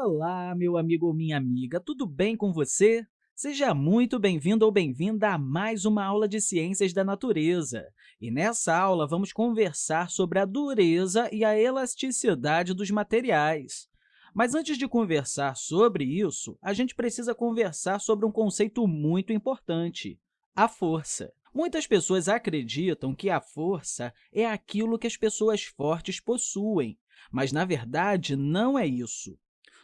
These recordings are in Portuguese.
Olá, meu amigo ou minha amiga, tudo bem com você? Seja muito bem-vindo ou bem-vinda a mais uma aula de Ciências da Natureza. E nessa aula, vamos conversar sobre a dureza e a elasticidade dos materiais. Mas antes de conversar sobre isso, a gente precisa conversar sobre um conceito muito importante, a força. Muitas pessoas acreditam que a força é aquilo que as pessoas fortes possuem, mas, na verdade, não é isso.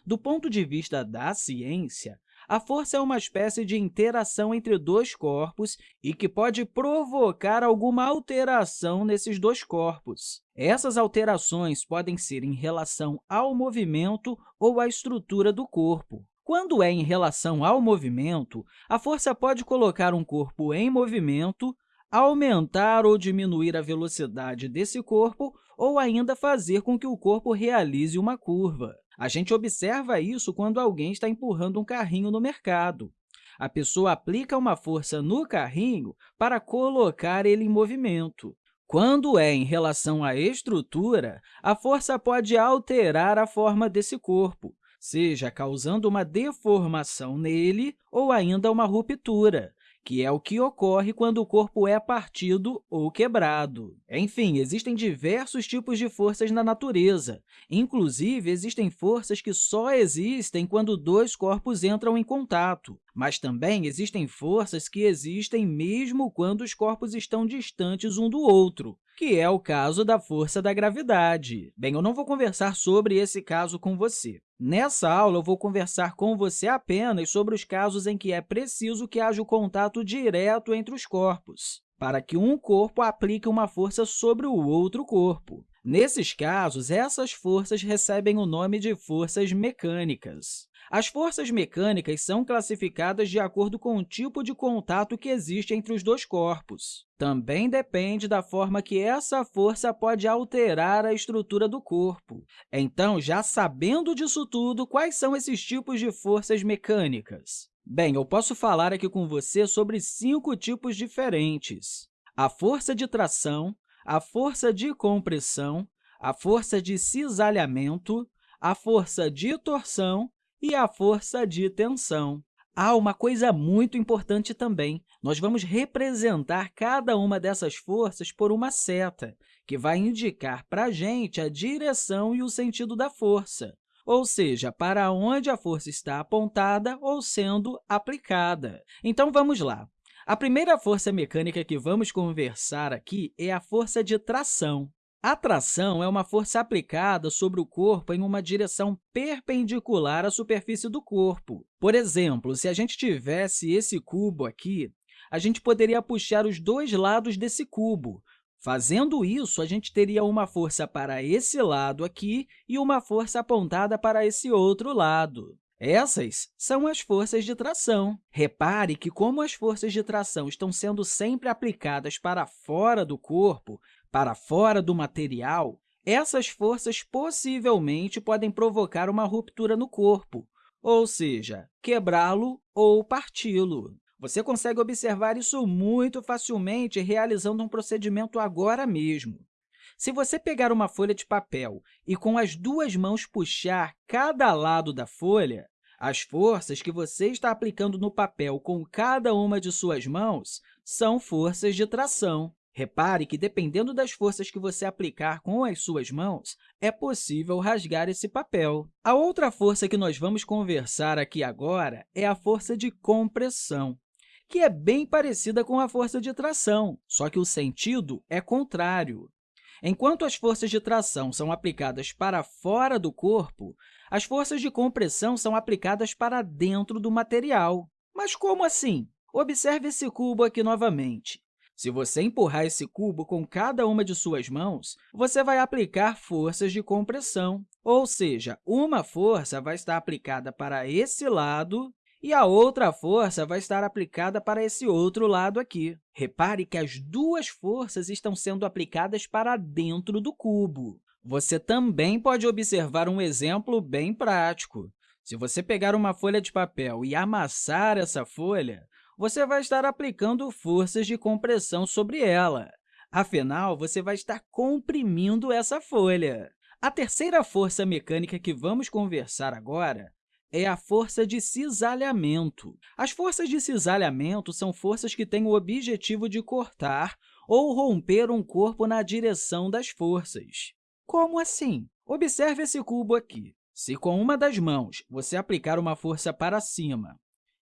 Do ponto de vista da ciência, a força é uma espécie de interação entre dois corpos e que pode provocar alguma alteração nesses dois corpos. Essas alterações podem ser em relação ao movimento ou à estrutura do corpo. Quando é em relação ao movimento, a força pode colocar um corpo em movimento, aumentar ou diminuir a velocidade desse corpo ou ainda fazer com que o corpo realize uma curva. A gente observa isso quando alguém está empurrando um carrinho no mercado. A pessoa aplica uma força no carrinho para colocar ele em movimento. Quando é em relação à estrutura, a força pode alterar a forma desse corpo, seja causando uma deformação nele ou ainda uma ruptura que é o que ocorre quando o corpo é partido ou quebrado. Enfim, existem diversos tipos de forças na natureza. Inclusive, existem forças que só existem quando dois corpos entram em contato. Mas também existem forças que existem mesmo quando os corpos estão distantes um do outro, que é o caso da força da gravidade. Bem, eu não vou conversar sobre esse caso com você. Nessa aula, eu vou conversar com você apenas sobre os casos em que é preciso que haja o contato direto entre os corpos, para que um corpo aplique uma força sobre o outro corpo. Nesses casos, essas forças recebem o nome de forças mecânicas. As forças mecânicas são classificadas de acordo com o tipo de contato que existe entre os dois corpos. Também depende da forma que essa força pode alterar a estrutura do corpo. Então, já sabendo disso tudo, quais são esses tipos de forças mecânicas? Bem, eu posso falar aqui com você sobre cinco tipos diferentes. A força de tração, a força de compressão, a força de cisalhamento, a força de torção e a força de tensão. Há uma coisa muito importante também. Nós vamos representar cada uma dessas forças por uma seta, que vai indicar para a gente a direção e o sentido da força, ou seja, para onde a força está apontada ou sendo aplicada. Então, vamos lá. A primeira força mecânica que vamos conversar aqui é a força de tração. A tração é uma força aplicada sobre o corpo em uma direção perpendicular à superfície do corpo. Por exemplo, se a gente tivesse esse cubo aqui, a gente poderia puxar os dois lados desse cubo. Fazendo isso, a gente teria uma força para esse lado aqui e uma força apontada para esse outro lado. Essas são as forças de tração. Repare que, como as forças de tração estão sendo sempre aplicadas para fora do corpo, para fora do material, essas forças possivelmente podem provocar uma ruptura no corpo, ou seja, quebrá-lo ou parti-lo. Você consegue observar isso muito facilmente realizando um procedimento agora mesmo. Se você pegar uma folha de papel e com as duas mãos puxar cada lado da folha, as forças que você está aplicando no papel com cada uma de suas mãos são forças de tração. Repare que, dependendo das forças que você aplicar com as suas mãos, é possível rasgar esse papel. A outra força que nós vamos conversar aqui agora é a força de compressão, que é bem parecida com a força de tração, só que o sentido é contrário. Enquanto as forças de tração são aplicadas para fora do corpo, as forças de compressão são aplicadas para dentro do material. Mas como assim? Observe esse cubo aqui novamente. Se você empurrar esse cubo com cada uma de suas mãos, você vai aplicar forças de compressão, ou seja, uma força vai estar aplicada para esse lado e a outra força vai estar aplicada para esse outro lado aqui. Repare que as duas forças estão sendo aplicadas para dentro do cubo. Você também pode observar um exemplo bem prático. Se você pegar uma folha de papel e amassar essa folha, você vai estar aplicando forças de compressão sobre ela. Afinal, você vai estar comprimindo essa folha. A terceira força mecânica que vamos conversar agora é a força de cisalhamento. As forças de cisalhamento são forças que têm o objetivo de cortar ou romper um corpo na direção das forças. Como assim? Observe esse cubo aqui. Se com uma das mãos você aplicar uma força para cima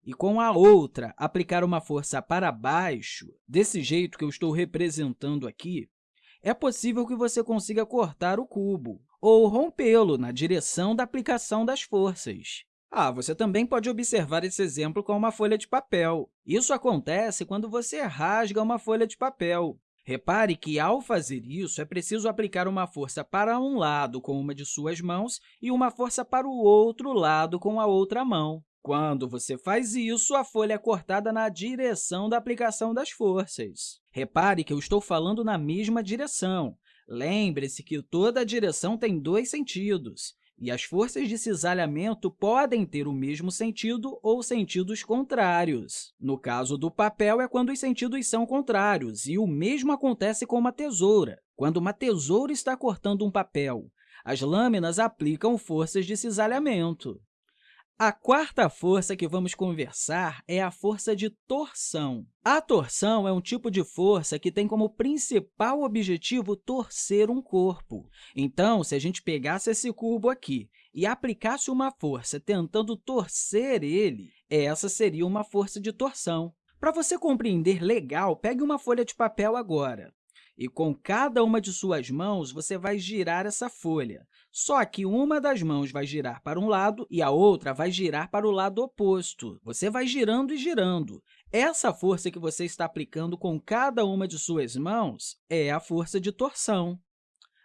e com a outra aplicar uma força para baixo, desse jeito que eu estou representando aqui, é possível que você consiga cortar o cubo ou rompê-lo na direção da aplicação das forças. Ah, você também pode observar esse exemplo com uma folha de papel. Isso acontece quando você rasga uma folha de papel. Repare que, ao fazer isso, é preciso aplicar uma força para um lado com uma de suas mãos e uma força para o outro lado com a outra mão. Quando você faz isso, a folha é cortada na direção da aplicação das forças. Repare que eu estou falando na mesma direção. Lembre-se que toda direção tem dois sentidos, e as forças de cisalhamento podem ter o mesmo sentido ou sentidos contrários. No caso do papel, é quando os sentidos são contrários, e o mesmo acontece com uma tesoura. Quando uma tesoura está cortando um papel, as lâminas aplicam forças de cisalhamento. A quarta força que vamos conversar é a força de torção. A torção é um tipo de força que tem como principal objetivo torcer um corpo. Então, se a gente pegasse esse cubo aqui e aplicasse uma força tentando torcer ele, essa seria uma força de torção. Para você compreender legal, pegue uma folha de papel agora. E com cada uma de suas mãos, você vai girar essa folha. Só que uma das mãos vai girar para um lado e a outra vai girar para o lado oposto. Você vai girando e girando. Essa força que você está aplicando com cada uma de suas mãos é a força de torção.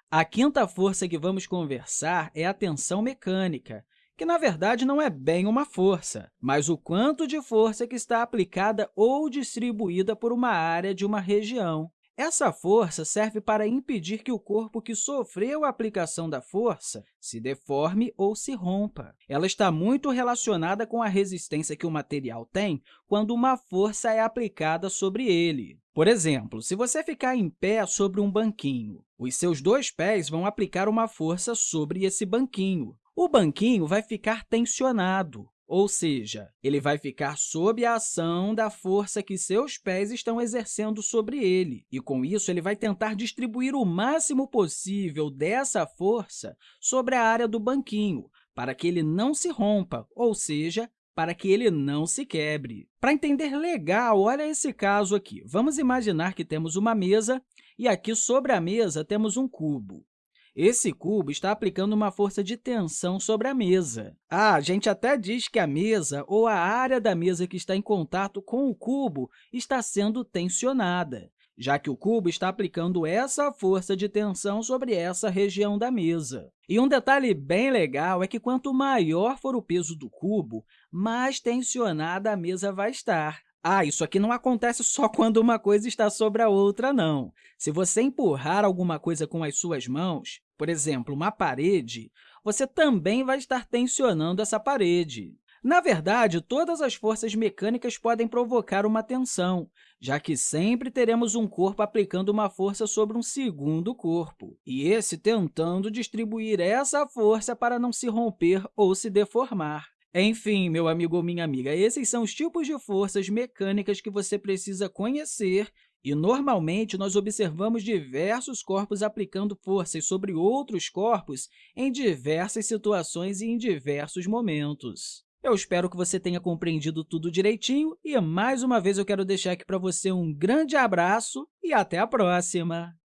A quinta força que vamos conversar é a tensão mecânica, que, na verdade, não é bem uma força, mas o quanto de força que está aplicada ou distribuída por uma área de uma região. Essa força serve para impedir que o corpo que sofreu a aplicação da força se deforme ou se rompa. Ela está muito relacionada com a resistência que o material tem quando uma força é aplicada sobre ele. Por exemplo, se você ficar em pé sobre um banquinho, os seus dois pés vão aplicar uma força sobre esse banquinho. O banquinho vai ficar tensionado, ou seja, ele vai ficar sob a ação da força que seus pés estão exercendo sobre ele, e, com isso, ele vai tentar distribuir o máximo possível dessa força sobre a área do banquinho, para que ele não se rompa, ou seja, para que ele não se quebre. Para entender legal, olha esse caso aqui. Vamos imaginar que temos uma mesa e aqui sobre a mesa temos um cubo. Esse cubo está aplicando uma força de tensão sobre a mesa. Ah, a gente até diz que a mesa ou a área da mesa que está em contato com o cubo está sendo tensionada, já que o cubo está aplicando essa força de tensão sobre essa região da mesa. E um detalhe bem legal é que quanto maior for o peso do cubo, mais tensionada a mesa vai estar. Ah, isso aqui não acontece só quando uma coisa está sobre a outra, não. Se você empurrar alguma coisa com as suas mãos, por exemplo, uma parede, você também vai estar tensionando essa parede. Na verdade, todas as forças mecânicas podem provocar uma tensão, já que sempre teremos um corpo aplicando uma força sobre um segundo corpo, e esse tentando distribuir essa força para não se romper ou se deformar. Enfim, meu amigo ou minha amiga, esses são os tipos de forças mecânicas que você precisa conhecer e, normalmente, nós observamos diversos corpos aplicando forças sobre outros corpos em diversas situações e em diversos momentos. Eu espero que você tenha compreendido tudo direitinho e, mais uma vez, eu quero deixar aqui para você um grande abraço e até a próxima!